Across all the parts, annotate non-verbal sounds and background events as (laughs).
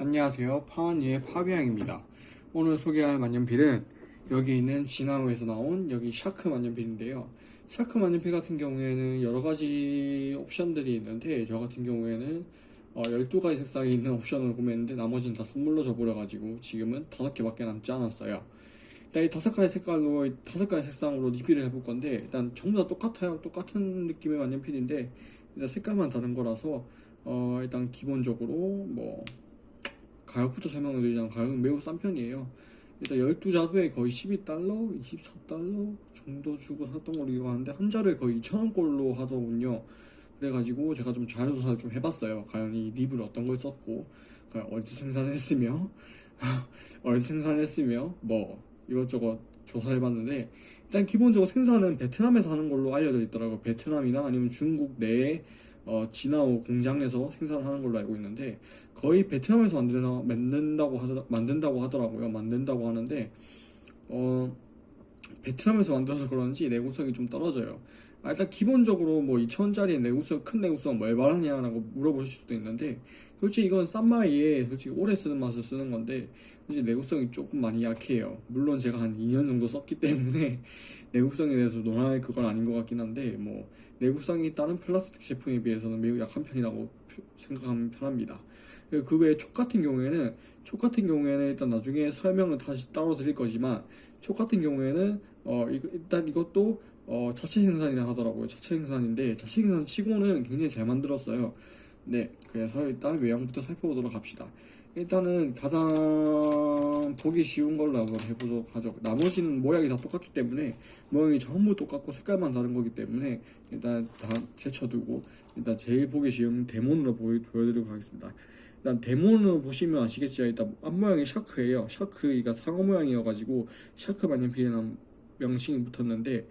안녕하세요. 파원이의 파비앙입니다. 오늘 소개할 만년필은 여기 있는 진하오에서 나온 여기 Shark 만년필인데요. Shark 만년필 같은 경우에는 여러가지 옵션들이 있는데 저 같은 경우에는 어, 12가지 색상이 있는 옵션을 구매했는데 나머지는 다 선물로 줘버려가지고 지금은 5개밖에 남지 않았어요. 일단 이 5가지 색깔로 5가지 색상으로 리뷰를 해볼 건데 일단 전부 다 똑같아요. 똑같은 느낌의 만년필인데 일단 색깔만 다른 거라서 어, 일단 기본적으로 뭐 가격부터 설명을 드리자면 가격은 매우 싼 편이에요. 일단 12자루에 거의 12달러, 24달러 정도 주고 샀던 걸로 기억하는데 한 자루에 거의 2,000원꼴로 하더군요. 그래가지고 제가 좀 자료조사를 좀 해봤어요. 과연 이 립을 어떤 걸 썼고 과연 어디서 생산했으며 어디서 (laughs) 생산했으며 뭐 이것저것 조사를 해봤는데 일단 기본적으로 생산은 베트남에서 하는 걸로 알려져 있더라고요. 베트남이나 아니면 중국 내에 어, 진화호 공장에서 생산하는 걸로 알고 있는데 거의 베트남에서 만드나, 만든다고 하더, 만든다고 하더라고요. 만든다고 하는데 어, 베트남에서 만들어서 그런지 내구성이 좀 떨어져요. 아, 일단 기본적으로 뭐 2천원짜리 내구성 큰 내구성 뭘 말하냐라고 물어보실 수도 있는데 솔직히 이건 싼마이에 솔직히 오래 쓰는 맛을 쓰는 건데 이제 내구성이 조금 많이 약해요. 물론 제가 한 2년 정도 썼기 때문에 (laughs) 내구성에 대해서 논할 그건 아닌 것 같긴 한데 뭐 내구성이 다른 플라스틱 제품에 비해서는 매우 약한 편이라고 생각하면 편합니다. 그 외에 촉 같은 경우에는 촉 같은 경우에는 일단 나중에 설명을 다시 따로 드릴 거지만 촉 같은 경우에는 어 일단 이것도 어 자체 생산이라 하더라고요. 자체 생산인데 자체 생산 치고는 굉장히 잘 만들었어요. 네, 그래서 일단 외형부터 살펴보도록 합시다. 일단은 가장 보기 쉬운 걸로 한번 해보도록 하죠. 나머지는 모양이 다 똑같기 때문에 모양이 전부 똑같고 색깔만 다른 거기 때문에 일단 다 제쳐두고 일단 제일 보기 쉬운 데몬으로 보여, 보여드리도록 하겠습니다. 일단 데몬으로 보시면 아시겠지만 일단 앞모양이 shark예요. Shark가 상어 모양이어가지고 Shark 만년필이라는 명칭이 붙었는데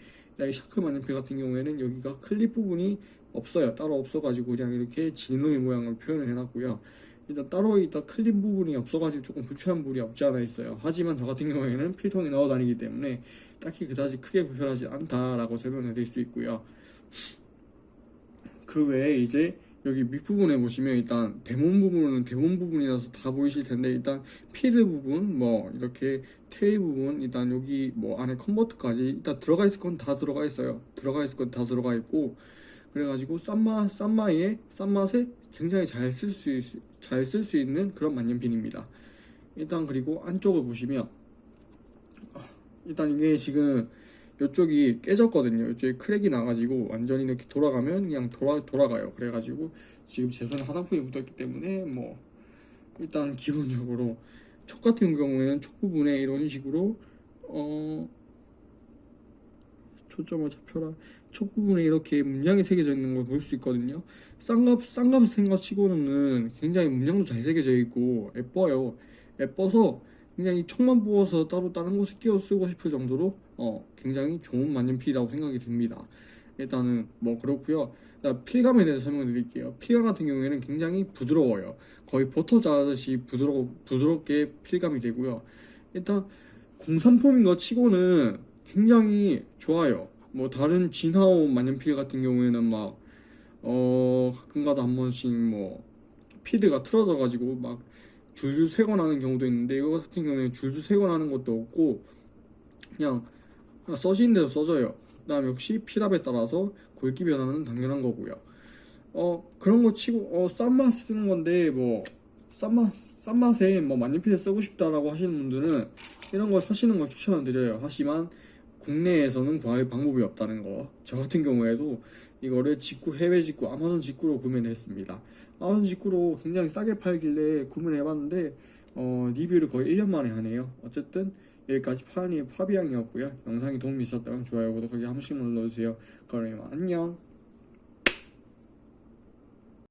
이 Shark 만년필 같은 경우에는 여기가 클립 부분이 없어요. 따로 없어가지고 그냥 이렇게 진노이 모양을 표현을 해놨고요. 일단 따로 있다 클립 부분이 없어가지고 조금 불편한 부분이 없지 않아 있어요. 하지만 저 같은 경우에는 필통에 넣어 다니기 때문에 딱히 그다지 크게 불편하지 않다라고 설명해 드릴 수 있고요. 그 외에 이제 여기 밑부분에 보시면 일단 대문 부분은 대문 부분이라서 다 보이실 텐데 일단 피드 부분 뭐 이렇게 테일 부분 일단 여기 뭐 안에 컨버터까지 일단 들어가 있을 건 다 들어가 있어요. 들어가 있을 건 다 들어가 있고 그래가지고 싼맛 싼맛에 싼맛에 굉장히 잘 쓸 수 잘 쓸 수 있는 그런 만년필입니다. 일단 그리고 안쪽을 보시면 일단 이게 지금 이쪽이 깨졌거든요. 이쪽에 크랙이 나가지고 완전히 이렇게 돌아가면 그냥 돌아, 돌아가요. 그래가지고 지금 제 손에 화장품이 묻어있기 때문에 뭐 일단 기본적으로 촉 같은 경우에는 촉 부분에 이런 식으로 어 초점을 잡혀라 촉 부분에 이렇게 문양이 새겨져 있는 걸 볼 수 있거든요. 쌍갑 쌍갑 생각 치고는 굉장히 문양도 잘 새겨져 있고 예뻐요. 예뻐서 굉장히 촉만 부어서 따로 다른 곳에 끼워 쓰고 싶을 정도로 어, 굉장히 좋은 만년필이라고 생각이 듭니다. 일단은 뭐 그렇고요. 필감에 대해서 설명드릴게요. 필감 같은 경우에는 굉장히 부드러워요. 거의 버터 자듯이 부드러 부드럽게 필감이 되고요. 일단 공산품인 것 치고는 굉장히 좋아요. 뭐 다른 진하오 만년필 같은 경우에는 막 어 가끔가다 한 번씩 뭐 피드가 틀어져 가지고 막 줄줄 새고 나는 경우도 있는데 이거 같은 경우에는 줄줄 새고 나는 것도 없고 그냥 써지는 대로 써져요. 그 다음 역시 피답에 따라서 굵기 변화는 당연한 거고요. 어 그런 거 치고 어 싼맛 쓰는 건데 뭐 싼맛 싼맛에 뭐 만년필을 쓰고 싶다라고 하시는 분들은 이런 거 사시는 걸 추천드려요. 하지만 국내에서는 구할 방법이 없다는 거. 저 같은 경우에도 이거를 직구 해외 직구 아마존 직구로 구매를 했습니다. 아마존 직구로 굉장히 싸게 팔길래 구매를 해봤는데 어, 리뷰를 거의 1년 만에 하네요. 어쨌든 여기까지 파니 파비앙이었고요. 영상이 도움이 있었다면 좋아요, 구독하기 한 번씩 눌러주세요. 그럼 안녕.